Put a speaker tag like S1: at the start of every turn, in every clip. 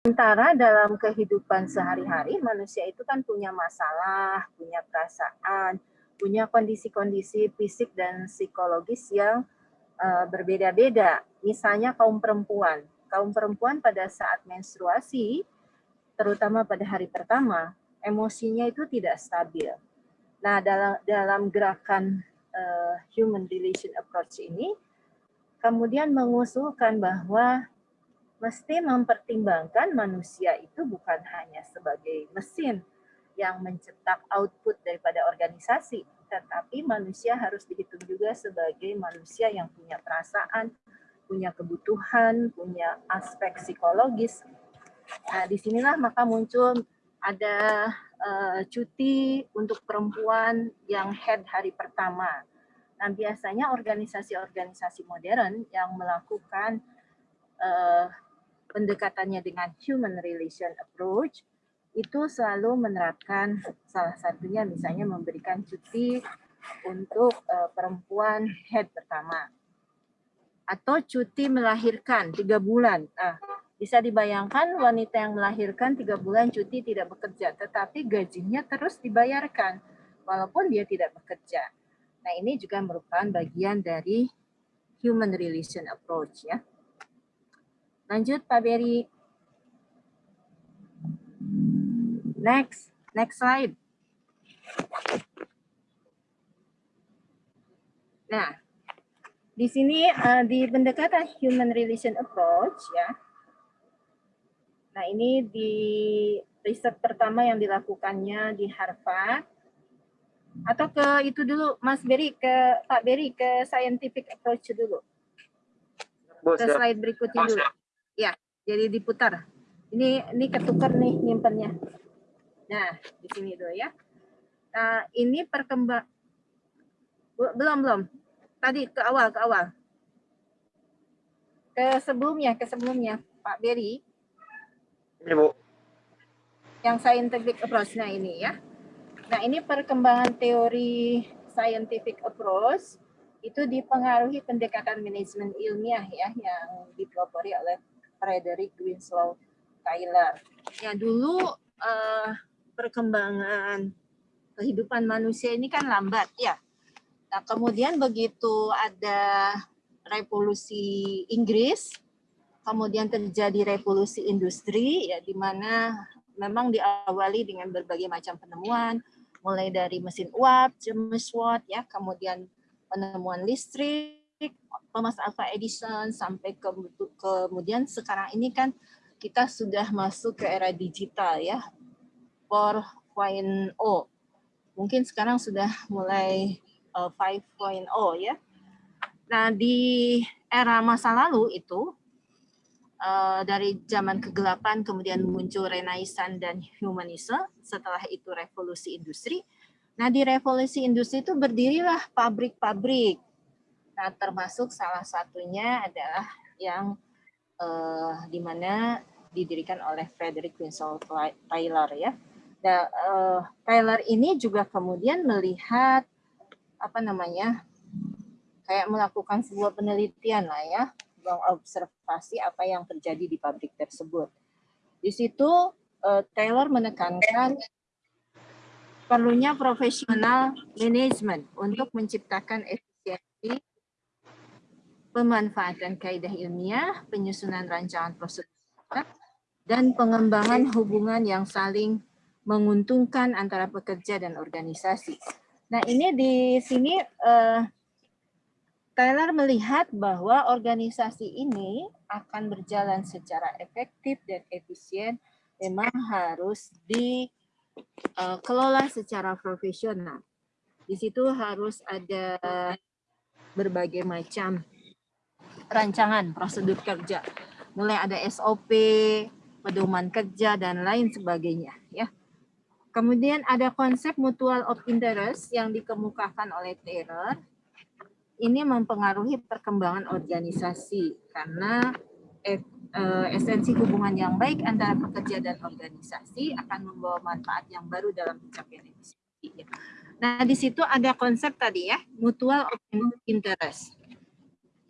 S1: Sementara dalam kehidupan sehari-hari manusia itu kan punya masalah, punya perasaan, punya kondisi-kondisi fisik dan psikologis yang uh, berbeda-beda. Misalnya kaum perempuan. Kaum perempuan pada saat menstruasi, terutama pada hari pertama, emosinya itu tidak stabil. Nah, dalam dalam gerakan uh, human relation approach ini, kemudian mengusulkan bahwa mesti mempertimbangkan manusia itu bukan hanya sebagai mesin yang mencetak output daripada organisasi, tetapi manusia harus dihitung juga sebagai manusia yang punya perasaan, punya kebutuhan, punya aspek psikologis. Nah, di sinilah maka muncul ada uh, cuti untuk perempuan yang head hari pertama. Nah, biasanya organisasi-organisasi modern yang melakukan uh, pendekatannya dengan human relation approach itu selalu menerapkan salah satunya misalnya memberikan cuti untuk uh, perempuan head pertama atau cuti melahirkan tiga bulan. Nah, bisa dibayangkan wanita yang melahirkan tiga bulan cuti tidak bekerja, tetapi gajinya terus dibayarkan walaupun dia tidak bekerja. Nah ini juga merupakan bagian dari human relation approach ya. Lanjut Pak Beri. Next, next slide. Nah, di sini uh, di pendekatan human relation approach ya. Nah, ini di riset pertama yang dilakukannya di Harvard atau ke itu dulu Mas Beri ke Pak Beri ke scientific approach dulu. Ke slide berikutnya dulu. Ya, jadi diputar. Ini ini ketukar nih nyimpennya. Nah, di sini dulu ya. Nah, ini perkembang belum belum. Tadi ke awal ke awal. Ke sebelumnya, ke sebelumnya Pak Beri. Ini Bu. Yang scientific approach nah ini ya. Nah, ini perkembangan teori scientific approach itu dipengaruhi pendekatan manajemen ilmiah ya yang dipelopori oleh Frederick Winslow Taylor. Ya dulu uh, perkembangan kehidupan manusia ini kan lambat ya. Nah kemudian begitu ada revolusi Inggris, kemudian terjadi revolusi industri ya di mana memang diawali dengan berbagai macam penemuan, mulai dari mesin uap, James Watt ya, kemudian penemuan listrik, Thomas Alva Edison sampai ke kemudian sekarang ini kan kita sudah masuk ke era digital ya. 4.0 mungkin sekarang sudah mulai uh, eh, 5.0 ya. Nah di era masa lalu itu uh, dari zaman kegelapan kemudian muncul renaissance dan humanisme setelah itu revolusi industri. Nah di revolusi industri itu berdirilah pabrik-pabrik Nah, termasuk salah satunya adalah yang uh, di mana didirikan oleh Frederick Winslow Taylor ya. Nah, uh, Taylor ini juga kemudian melihat apa namanya kayak melakukan sebuah penelitian lah ya, mengobservasi apa yang terjadi di pabrik tersebut. Di situ uh, Taylor menekankan perlunya profesional manajemen untuk menciptakan efisiensi pemanfaatan kaidah ilmiah, penyusunan rancangan prosedur, dan pengembangan hubungan yang saling menguntungkan antara pekerja dan organisasi. Nah ini di sini uh, Taylor melihat bahwa organisasi ini akan berjalan secara efektif dan efisien memang harus dikelola uh, secara profesional. Di situ harus ada berbagai macam rancangan prosedur kerja. Mulai ada SOP, pedoman kerja, dan lain sebagainya. ya. Kemudian ada konsep mutual of interest yang dikemukakan oleh Taylor. Ini mempengaruhi perkembangan organisasi karena eh, esensi hubungan yang baik antara pekerja dan organisasi akan membawa manfaat yang baru dalam pencapaian efisiensi. Nah, di situ ada konsep tadi ya, mutual of interest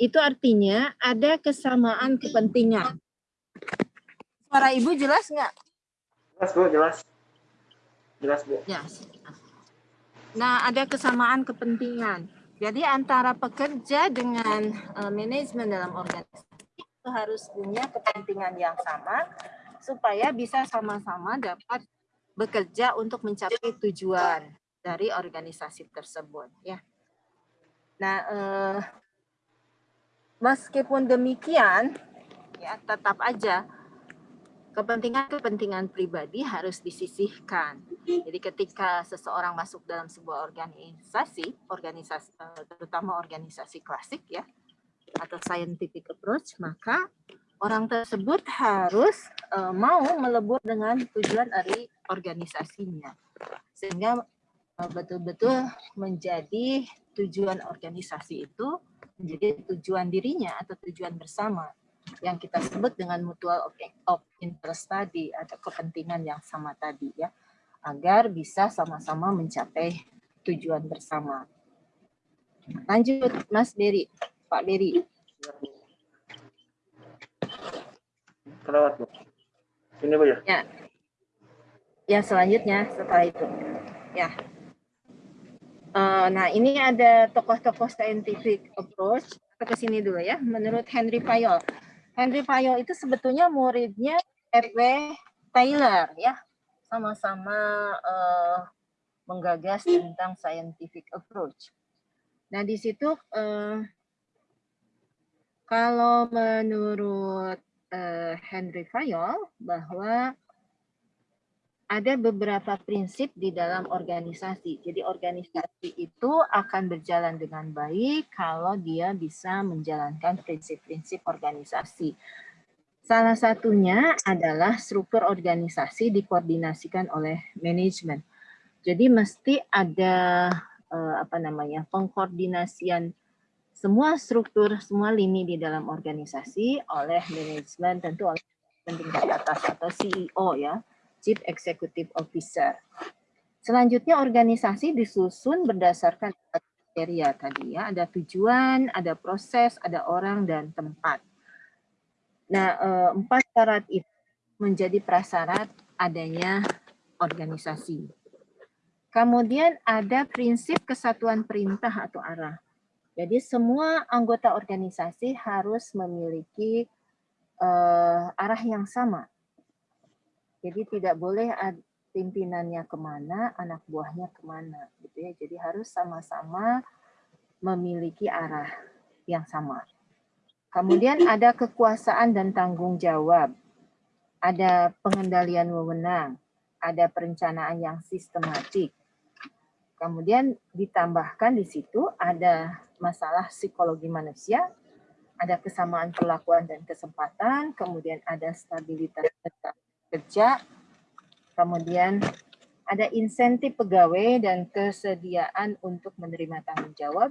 S1: itu artinya ada kesamaan kepentingan. Suara Ibu jelas nggak?
S2: Jelas Bu, jelas. Jelas Bu.
S1: Ya. Nah, ada kesamaan kepentingan. Jadi antara pekerja dengan uh, manajemen dalam organisasi itu harus punya kepentingan yang sama supaya bisa sama-sama dapat bekerja untuk mencapai tujuan dari organisasi tersebut ya. Nah, eh, meskipun demikian ya tetap aja kepentingan-kepentingan pribadi harus disisihkan. Jadi ketika seseorang masuk dalam sebuah organisasi, organisasi eh, terutama organisasi klasik ya atau scientific approach, maka orang tersebut harus uh, mau melebur dengan tujuan dari organisasinya. Sehingga eh, betul-betul uh, menjadi tujuan organisasi itu menjadi tujuan dirinya atau tujuan bersama yang kita sebut dengan mutual of interest tadi atau kepentingan yang sama tadi ya agar bisa sama-sama mencapai tujuan bersama. Lanjut Mas Beri, Pak Beri.
S2: Kelewat Bu. Ini Bu ya?
S1: Ya. Ya selanjutnya setelah itu. Ya. Uh, nah ini ada tokoh-tokoh scientific approach ke sini dulu ya. Menurut Henry Fayol, Henry Fayol itu sebetulnya muridnya F.W. Taylor ya, sama-sama uh, menggagas tentang scientific approach. Nah di situ uh, kalau menurut uh, Henry Fayol bahwa ada beberapa prinsip di dalam organisasi. Jadi organisasi itu akan berjalan dengan baik kalau dia bisa menjalankan prinsip-prinsip organisasi. Salah satunya adalah struktur organisasi dikoordinasikan oleh manajemen. Jadi mesti ada eh, apa namanya pengkoordinasian semua struktur, semua lini di dalam organisasi oleh manajemen tentu oleh tingkat atas atau CEO ya Chief Executive Officer. Selanjutnya organisasi disusun berdasarkan kriteria tadi ya, ada tujuan, ada proses, ada orang dan tempat. Nah, eh, empat syarat itu menjadi prasyarat adanya organisasi. Kemudian ada prinsip kesatuan perintah atau arah. Jadi semua anggota organisasi harus memiliki uh, arah yang sama jadi tidak boleh pimpinannya ke mana, anak buahnya ke mana, gitu ya. Jadi harus sama-sama memiliki arah yang sama. Kemudian ada kekuasaan dan tanggung jawab, ada pengendalian wewenang, ada perencanaan yang sistematik. Kemudian ditambahkan di situ ada masalah psikologi manusia, ada kesamaan perlakuan dan kesempatan, kemudian ada stabilitas kerja, kemudian ada insentif pegawai dan kesediaan untuk menerima tanggung jawab,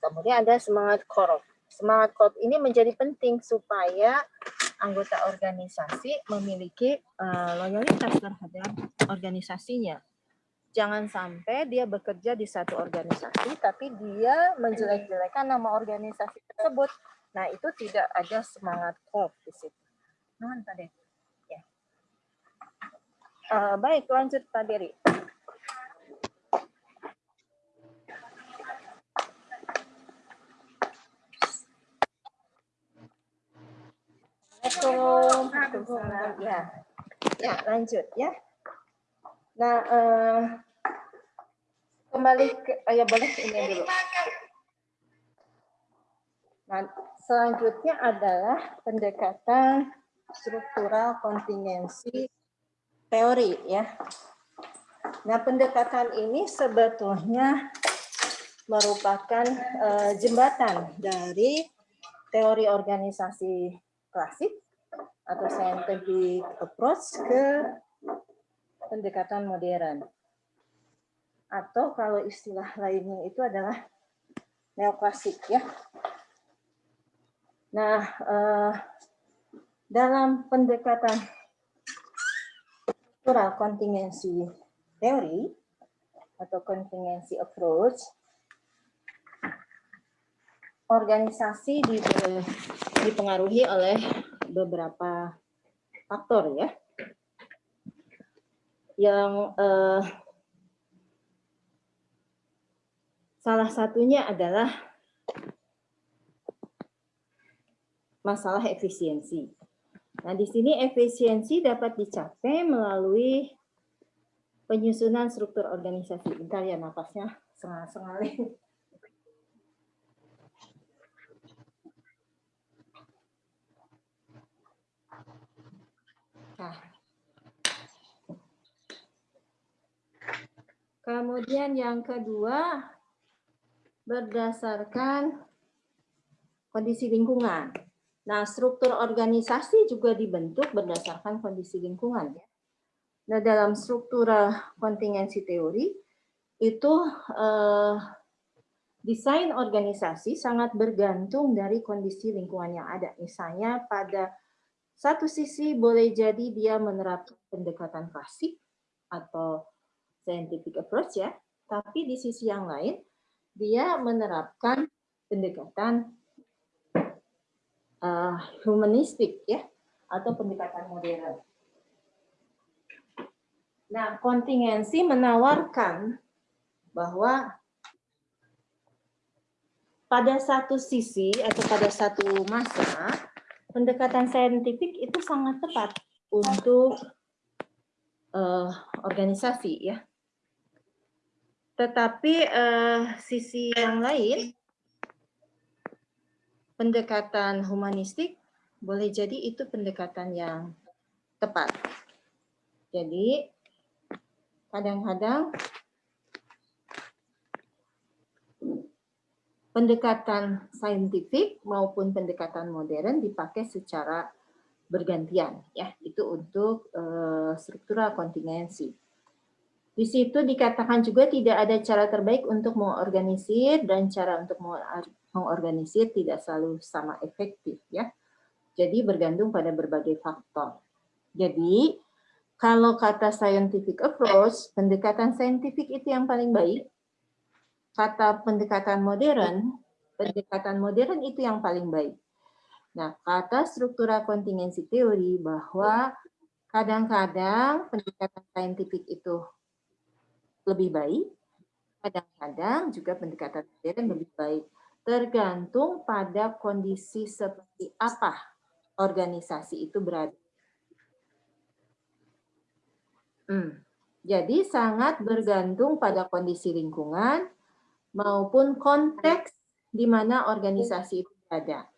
S1: kemudian ada semangat korup. Semangat korup ini menjadi penting supaya anggota organisasi memiliki uh, loyalitas terhadap organisasinya. Jangan sampai dia bekerja di satu organisasi, tapi dia menjelek-jelekan nama organisasi tersebut. Nah, itu tidak ada semangat korup di situ. Pak Uh, baik, lanjut Pak Beri. Assalamualaikum. Ya, ya lanjut ya. Nah, uh, kembali ke, oh ya boleh ini dulu. Nah, selanjutnya adalah pendekatan struktural kontingensi teori ya. Nah, pendekatan ini sebetulnya merupakan uh, jembatan dari teori organisasi klasik atau scientific approach ke pendekatan modern. Atau kalau istilah lainnya itu adalah neoklasik ya. Nah, uh, dalam pendekatan struktural kontingensi teori atau kontingensi approach, organisasi dipengaruhi oleh beberapa faktor ya. Yang eh, salah satunya adalah masalah efisiensi. Nah, di sini efisiensi dapat dicapai melalui penyusunan struktur organisasi. Bentar ya napasnya sengal-sengal. Nah. Kemudian yang kedua, berdasarkan kondisi lingkungan. Nah, struktur organisasi juga dibentuk berdasarkan kondisi lingkungan. Ya. Nah, dalam struktur kontingensi teori, itu eh, desain organisasi sangat bergantung dari kondisi lingkungan yang ada. Misalnya pada satu sisi boleh jadi dia menerapkan pendekatan klasik atau scientific approach ya, tapi di sisi yang lain dia menerapkan pendekatan uh, humanistik ya atau pendekatan modern. Nah, kontingensi menawarkan bahwa pada satu sisi atau pada satu masa pendekatan saintifik itu sangat tepat untuk uh, organisasi ya. Tetapi uh, sisi yang lain pendekatan humanistik boleh jadi itu pendekatan yang tepat. Jadi kadang-kadang pendekatan saintifik maupun pendekatan modern dipakai secara bergantian ya itu untuk uh, struktural kontingensi. Di situ dikatakan juga tidak ada cara terbaik untuk mengorganisir dan cara untuk mengorganisir tidak selalu sama efektif ya. Jadi bergantung pada berbagai faktor. Jadi kalau kata scientific approach, pendekatan saintifik itu yang paling baik, kata pendekatan modern, pendekatan modern itu yang paling baik. Nah, kata struktura kontingensi teori bahwa kadang-kadang pendekatan saintifik itu lebih baik, kadang-kadang juga pendekatan modern lebih baik. Tergantung pada kondisi seperti apa organisasi itu berada. Hmm. Jadi sangat bergantung pada kondisi lingkungan, maupun konteks di mana organisasi itu berada.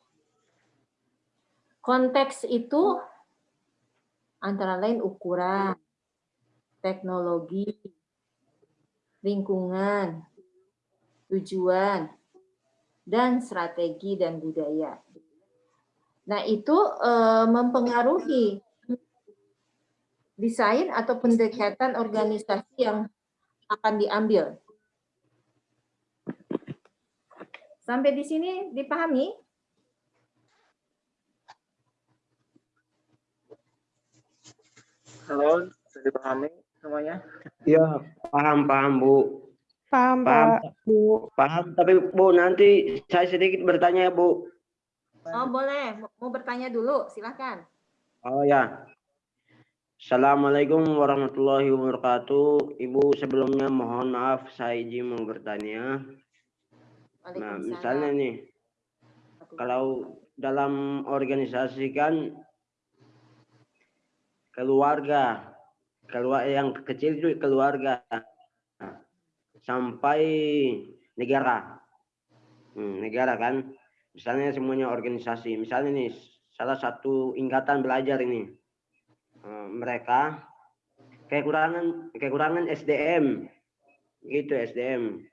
S1: Konteks itu antara lain ukuran, teknologi, lingkungan, tujuan, dan strategi dan budaya. Nah, itu eh, mempengaruhi desain atau pendekatan organisasi yang akan diambil. Sampai di sini dipahami?
S2: Halo, dipahami semuanya?
S3: Iya, paham, paham, Bu.
S4: Paham,
S3: Paham,
S4: Pak. Bu.
S3: Paham, tapi Bu, nanti saya sedikit bertanya, Bu.
S1: Oh, boleh. Mau bertanya dulu, silakan.
S3: Oh ya. Assalamualaikum warahmatullahi wabarakatuh. Ibu, sebelumnya mohon maaf saya izin mau bertanya. Nah, misalnya nih, kalau dalam organisasi kan keluarga, keluarga yang kecil itu keluarga. Sampai negara, hmm, negara kan, misalnya semuanya organisasi, misalnya nih salah satu ingkatan belajar ini, hmm, mereka kekurangan kekurangan SDM, gitu SDM.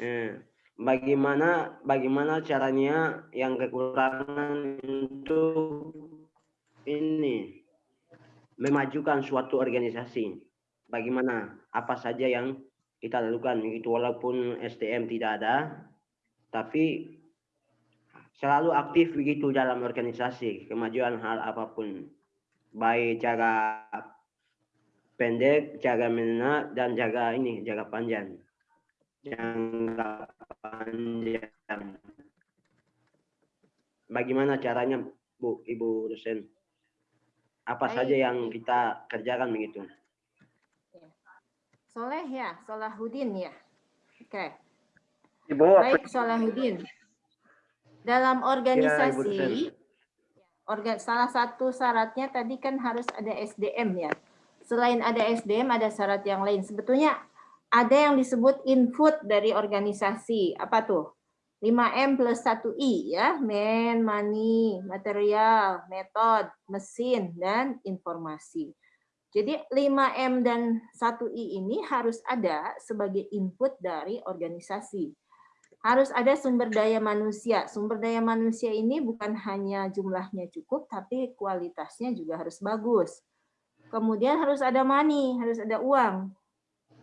S3: Hmm bagaimana bagaimana caranya yang kekurangan itu ini memajukan suatu organisasi. Bagaimana apa saja yang kita lakukan itu walaupun STM tidak ada tapi selalu aktif begitu dalam organisasi kemajuan hal apa pun baik jaga pendek jaga menengah dan jaga ini jaga panjang jangka panjang. Bagaimana caranya, Bu, Ibu dosen? Apa
S1: Baik.
S3: saja yang kita kerjakan begitu.
S1: Soleh ya, Solahudin ya. Oke.
S2: Ibu,
S1: Baik, Solahudin. Dalam organisasi,
S3: dosen.
S1: orga, salah satu syaratnya tadi kan harus ada SDM ya. Selain ada SDM, ada syarat yang lain. Sebetulnya ada yang disebut input dari organisasi. Apa tuh? 5M plus 1I ya. Man, money, material, metode, mesin, dan informasi. Jadi 5M dan 1I ini harus ada sebagai input dari organisasi harus ada sumber daya manusia. Sumber daya manusia ini bukan hanya jumlahnya cukup, tapi kualitasnya juga harus bagus. Kemudian harus ada money, harus ada uang.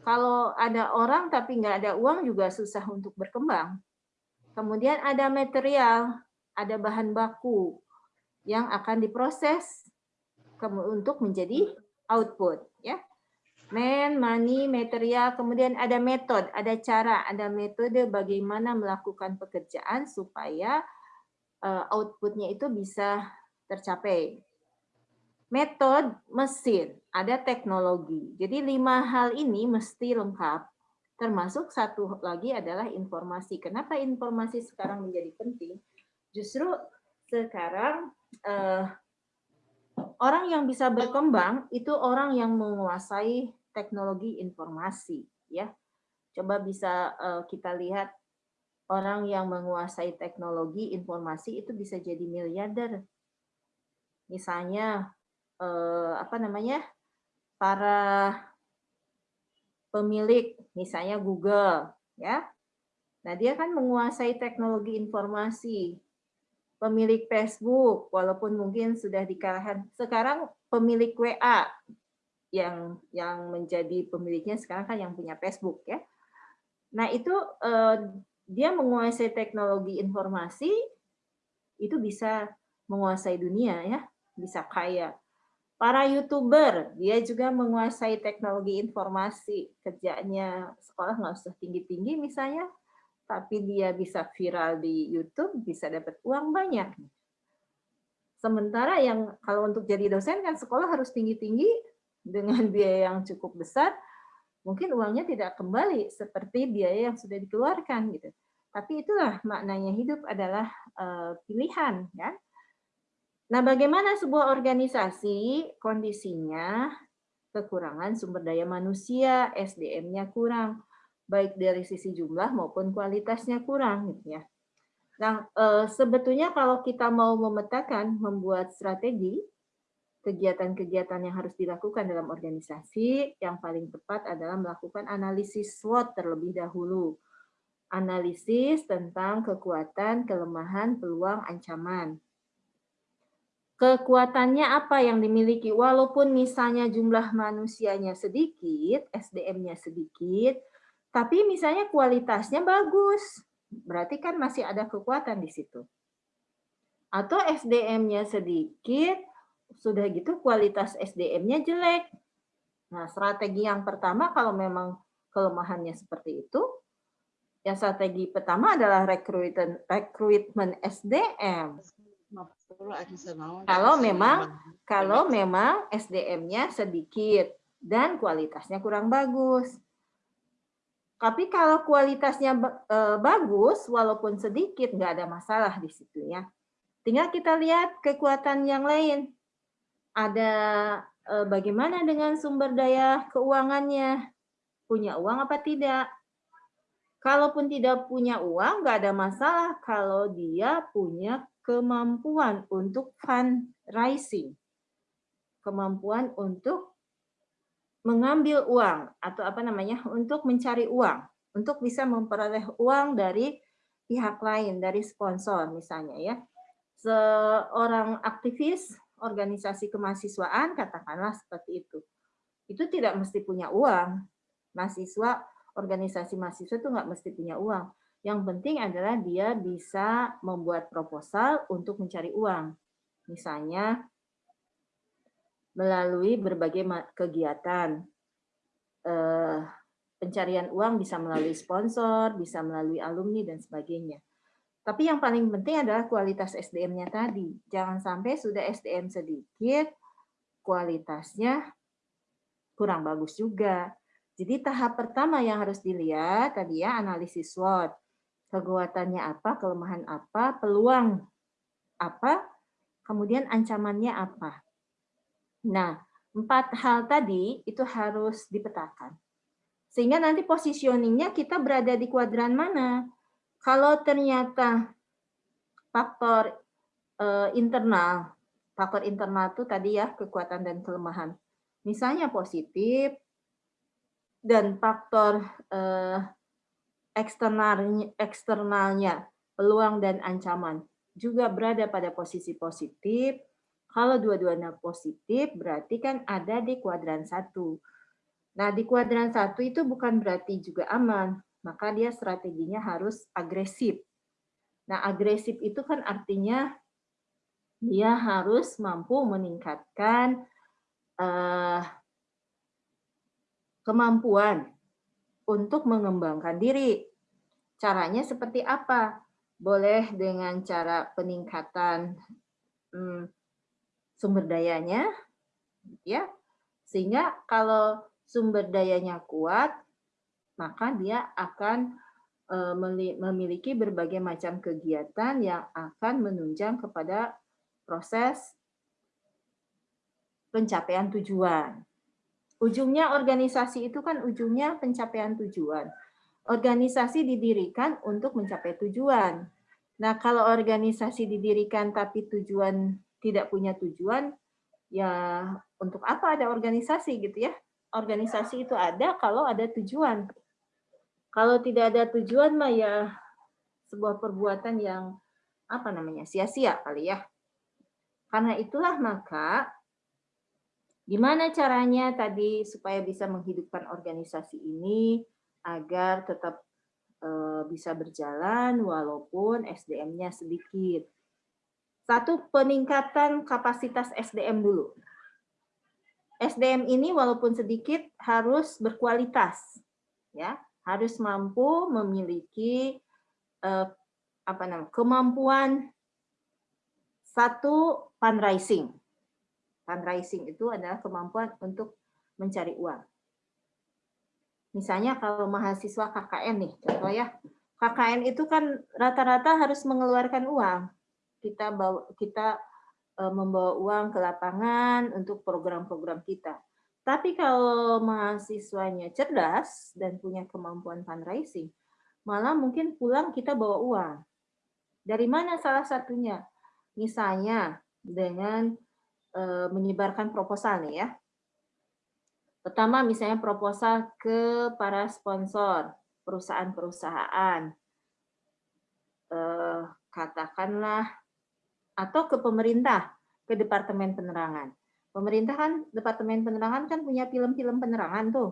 S1: Kalau ada orang tapi nggak ada uang juga susah untuk berkembang. Kemudian ada material, ada bahan baku yang akan diproses untuk menjadi output. Ya, Man, money, material, kemudian ada metode, ada cara, ada metode bagaimana melakukan pekerjaan supaya eh, outputnya itu bisa tercapai. Metode, mesin, ada teknologi. Jadi lima hal ini mesti lengkap. Termasuk satu lagi adalah informasi. Kenapa informasi sekarang menjadi penting? Justru sekarang eh, orang yang bisa berkembang itu orang yang menguasai teknologi informasi ya. Coba bisa eh, kita lihat orang yang menguasai teknologi informasi itu bisa jadi miliarder. Misalnya eh, apa namanya? para pemilik misalnya Google ya. Nah, dia kan menguasai teknologi informasi. Pemilik Facebook walaupun mungkin sudah dikalahkan sekarang pemilik WA yang yang menjadi pemiliknya sekarang kan yang punya Facebook ya. Nah itu eh, dia menguasai teknologi informasi itu bisa menguasai dunia ya, bisa kaya. Para youtuber dia juga menguasai teknologi informasi kerjanya sekolah nggak usah tinggi tinggi misalnya, tapi dia bisa viral di YouTube bisa dapat uang banyak. Sementara yang kalau untuk jadi dosen kan sekolah harus tinggi tinggi dengan biaya yang cukup besar, mungkin uangnya tidak kembali seperti biaya yang sudah dikeluarkan gitu. Tapi itulah maknanya hidup adalah eh, pilihan kan. Nah, bagaimana sebuah organisasi kondisinya kekurangan sumber daya manusia, SDM-nya kurang, baik dari sisi jumlah maupun kualitasnya kurang gitu ya. Nah, eh, sebetulnya kalau kita mau memetakan, membuat strategi, kegiatan-kegiatan yang harus dilakukan dalam organisasi, yang paling tepat adalah melakukan analisis SWOT terlebih dahulu. Analisis tentang kekuatan, kelemahan, peluang, ancaman. Kekuatannya apa yang dimiliki? Walaupun misalnya jumlah manusianya sedikit, SDM-nya sedikit, tapi misalnya kualitasnya bagus. Berarti kan masih ada kekuatan di situ. Atau SDM-nya sedikit, sudah gitu kualitas SDM-nya jelek. Nah, strategi yang pertama kalau memang kelemahannya seperti itu, yang strategi pertama adalah rekrutmen rekrutmen SDM. Kalau memang kalau memang SDM-nya sedikit dan kualitasnya kurang bagus. Tapi kalau kualitasnya eh, bagus walaupun sedikit nggak ada masalah di situ ya. Tinggal kita lihat kekuatan yang lain. Ada eh, bagaimana dengan sumber daya keuangannya? Punya uang apa tidak? Kalaupun tidak punya uang, nggak ada masalah kalau dia punya kemampuan untuk fundraising. Kemampuan untuk mengambil uang atau apa namanya untuk mencari uang, untuk bisa memperoleh uang dari pihak lain, dari sponsor misalnya ya. Seorang aktivis organisasi kemahasiswaan katakanlah seperti itu. Itu tidak mesti punya uang. Mahasiswa organisasi mahasiswa itu nggak mesti punya uang. Yang penting adalah dia bisa membuat proposal untuk mencari uang. Misalnya melalui berbagai kegiatan. Eh, pencarian uang bisa melalui sponsor, bisa melalui alumni, dan sebagainya. Tapi yang paling penting adalah kualitas SDM-nya tadi. Jangan sampai sudah SDM sedikit, kualitasnya kurang bagus juga. Jadi tahap pertama yang harus dilihat tadi ya analisis SWOT. Kekuatannya apa, kelemahan apa, peluang apa, kemudian ancamannya apa. Nah, empat hal tadi itu harus dipetakan. Sehingga nanti positioningnya kita berada di kuadran mana. Kalau ternyata faktor eh, internal, faktor internal itu tadi ya kekuatan dan kelemahan. Misalnya positif, dan faktor eh, eksternalnya, peluang dan ancaman juga berada pada posisi positif. Kalau dua-duanya positif, berarti kan ada di kuadran satu. Nah, di kuadran satu itu bukan berarti juga aman, maka dia strateginya harus agresif. Nah, agresif itu kan artinya dia harus mampu meningkatkan uh, kemampuan untuk mengembangkan diri. Caranya seperti apa? Boleh dengan cara peningkatan hmm, sumber dayanya, ya, sehingga kalau sumber dayanya kuat, maka dia akan eh, memiliki berbagai macam kegiatan yang akan menunjang kepada proses pencapaian tujuan. Ujungnya organisasi itu kan ujungnya pencapaian tujuan. Organisasi didirikan untuk mencapai tujuan. Nah, kalau organisasi didirikan tapi tujuan tidak punya tujuan, ya untuk apa ada organisasi gitu ya? Organisasi itu ada kalau ada tujuan. Kalau tidak ada tujuan mah ya sebuah perbuatan yang apa namanya sia-sia kali ya. Karena itulah maka Gimana caranya tadi supaya bisa menghidupkan organisasi ini agar tetap eh, bisa berjalan walaupun SDM-nya sedikit. Satu, peningkatan kapasitas SDM dulu. SDM ini walaupun sedikit harus berkualitas, ya, harus mampu memiliki eh, apa namanya kemampuan satu fundraising fundraising itu adalah kemampuan untuk mencari uang. Misalnya kalau mahasiswa KKN nih, contoh ya, KKN itu kan rata-rata harus mengeluarkan uang. Kita bawa kita e, membawa uang ke lapangan untuk program-program kita. Tapi kalau mahasiswanya cerdas dan punya kemampuan fundraising, malah mungkin pulang kita bawa uang. Dari mana salah satunya? Misalnya dengan menyebarkan proposal nih ya. Pertama misalnya proposal ke para sponsor, perusahaan-perusahaan, eh, katakanlah, atau ke pemerintah, ke Departemen Penerangan. Pemerintah kan, Departemen Penerangan kan punya film-film penerangan tuh.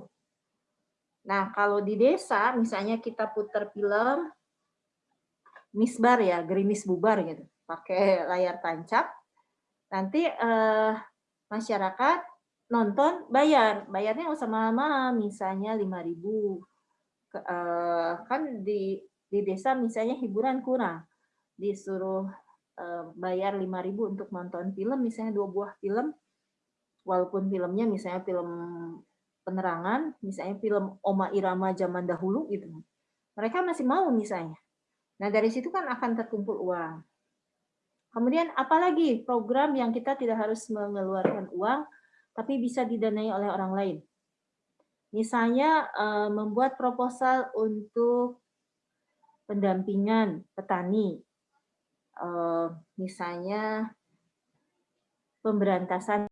S1: Nah, kalau di desa, misalnya kita putar film misbar ya, gerimis bubar gitu, pakai layar tancap, nanti eh, masyarakat nonton bayar. Bayarnya nggak usah mahal-mahal misalnya 5000 eh, kan di di desa misalnya hiburan kurang. Disuruh eh, bayar 5000 untuk nonton film misalnya dua buah film. Walaupun filmnya misalnya film penerangan misalnya film Oma Irama zaman dahulu gitu. Mereka masih mau misalnya. Nah dari situ kan akan terkumpul uang Kemudian apalagi program yang kita tidak harus mengeluarkan uang, tapi bisa didanai oleh orang lain. Misalnya eh, membuat proposal untuk pendampingan petani, eh, misalnya pemberantasan